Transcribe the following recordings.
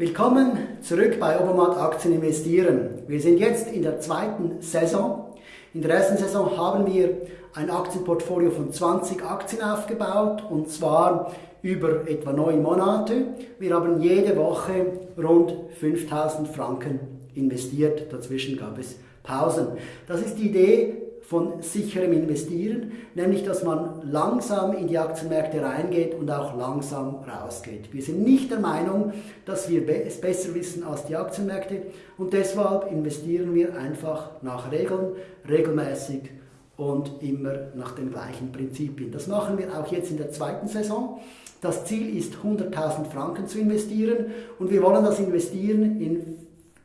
Willkommen zurück bei Obermatt Aktien investieren. Wir sind jetzt in der zweiten Saison. In der ersten Saison haben wir ein Aktienportfolio von 20 Aktien aufgebaut und zwar über etwa neun Monate. Wir haben jede Woche rund 5000 Franken investiert. Dazwischen gab es Pausen. Das ist die Idee von sicherem Investieren, nämlich dass man langsam in die Aktienmärkte reingeht und auch langsam rausgeht. Wir sind nicht der Meinung, dass wir es besser wissen als die Aktienmärkte und deshalb investieren wir einfach nach Regeln, regelmäßig und immer nach den gleichen Prinzipien. Das machen wir auch jetzt in der zweiten Saison. Das Ziel ist 100.000 Franken zu investieren und wir wollen das investieren in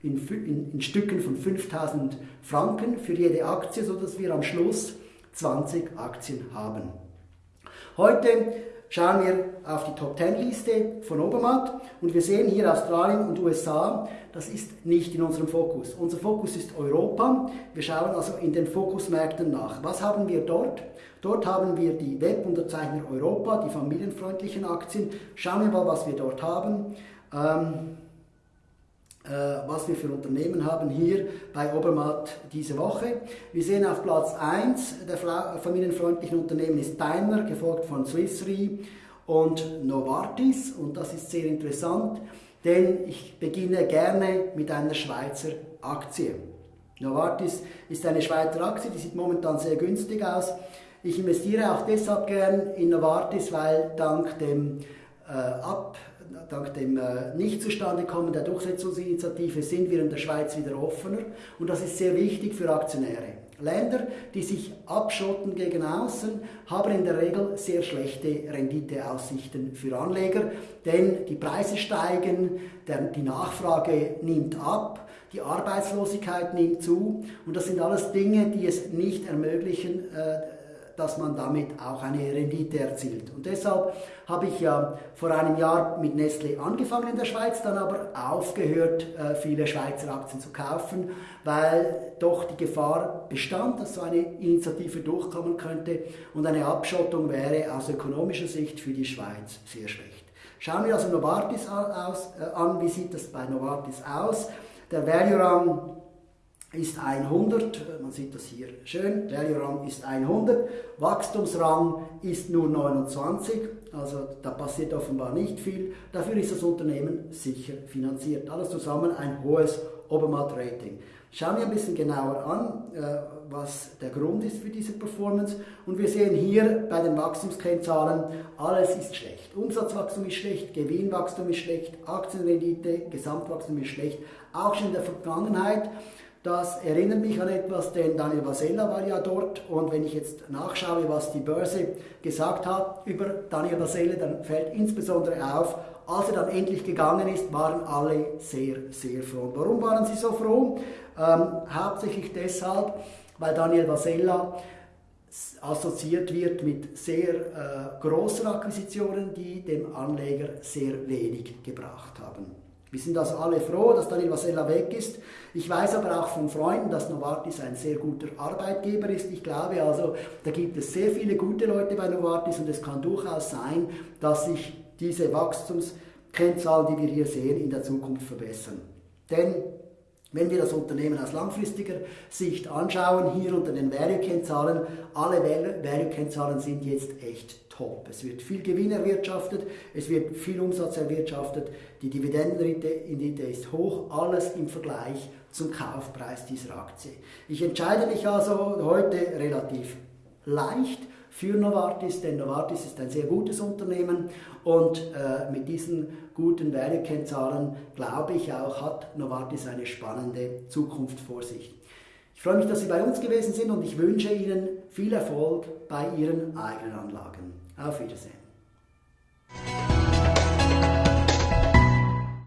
in, in, in Stücken von 5000 Franken für jede Aktie, sodass wir am Schluss 20 Aktien haben. Heute schauen wir auf die Top 10 Liste von Obermatt und wir sehen hier Australien und USA, das ist nicht in unserem Fokus. Unser Fokus ist Europa. Wir schauen also in den Fokusmärkten nach. Was haben wir dort? Dort haben wir die Webunterzeichner Europa, die familienfreundlichen Aktien. Schauen wir mal, was wir dort haben. Ähm, äh, was wir für Unternehmen haben hier bei Obermatt diese Woche. Wir sehen auf Platz 1 der familienfreundlichen Unternehmen ist Daimler, gefolgt von Swiss Re und Novartis und das ist sehr interessant, denn ich beginne gerne mit einer Schweizer Aktie. Novartis ist eine Schweizer Aktie, die sieht momentan sehr günstig aus. Ich investiere auch deshalb gern in Novartis, weil dank dem äh, Ab dank dem äh, Nicht-Zustandekommen der Durchsetzungsinitiative sind wir in der Schweiz wieder offener und das ist sehr wichtig für Aktionäre. Länder, die sich abschotten gegen außen, haben in der Regel sehr schlechte Renditeaussichten für Anleger, denn die Preise steigen, die Nachfrage nimmt ab, die Arbeitslosigkeit nimmt zu und das sind alles Dinge, die es nicht ermöglichen, äh, dass man damit auch eine Rendite erzielt. Und deshalb habe ich ja vor einem Jahr mit Nestle angefangen in der Schweiz, dann aber aufgehört, äh, viele Schweizer Aktien zu kaufen, weil doch die Gefahr bestand, dass so eine Initiative durchkommen könnte und eine Abschottung wäre aus ökonomischer Sicht für die Schweiz sehr schlecht. Schauen wir also Novartis äh, an, wie sieht das bei Novartis aus? Der Value-Rang ist 100, man sieht das hier schön, Value Rang ist 100, Wachstumsrang ist nur 29, also da passiert offenbar nicht viel. Dafür ist das Unternehmen sicher finanziert. Alles zusammen ein hohes Obermatt-Rating. Schauen wir ein bisschen genauer an, äh, was der Grund ist für diese Performance. Und wir sehen hier bei den Wachstumskennzahlen, alles ist schlecht. Umsatzwachstum ist schlecht, Gewinnwachstum ist schlecht, Aktienrendite, Gesamtwachstum ist schlecht. Auch schon in der Vergangenheit das erinnert mich an etwas, denn Daniel Vasella war ja dort und wenn ich jetzt nachschaue, was die Börse gesagt hat über Daniel Vasella, dann fällt insbesondere auf, als er dann endlich gegangen ist, waren alle sehr, sehr froh. Warum waren sie so froh? Ähm, hauptsächlich deshalb, weil Daniel Vasella assoziiert wird mit sehr äh, großen Akquisitionen, die dem Anleger sehr wenig gebracht haben. Wir sind also alle froh, dass Daniel Vasella weg ist. Ich weiß aber auch von Freunden, dass Novartis ein sehr guter Arbeitgeber ist. Ich glaube also, da gibt es sehr viele gute Leute bei Novartis und es kann durchaus sein, dass sich diese Wachstumskennzahlen, die wir hier sehen, in der Zukunft verbessern. Denn wenn wir das Unternehmen aus langfristiger Sicht anschauen, hier unter den Value-Kennzahlen, alle Value-Kennzahlen sind jetzt echt top. Es wird viel Gewinn erwirtschaftet, es wird viel Umsatz erwirtschaftet, die Dividendenrendite ist hoch, alles im Vergleich zum Kaufpreis dieser Aktie. Ich entscheide mich also heute relativ leicht für Novartis, denn Novartis ist ein sehr gutes Unternehmen und äh, mit diesen guten Value-Kennzahlen glaube ich auch, hat Novartis eine spannende Zukunft vor sich. Ich freue mich, dass Sie bei uns gewesen sind und ich wünsche Ihnen viel Erfolg bei Ihren eigenen Anlagen. Auf Wiedersehen.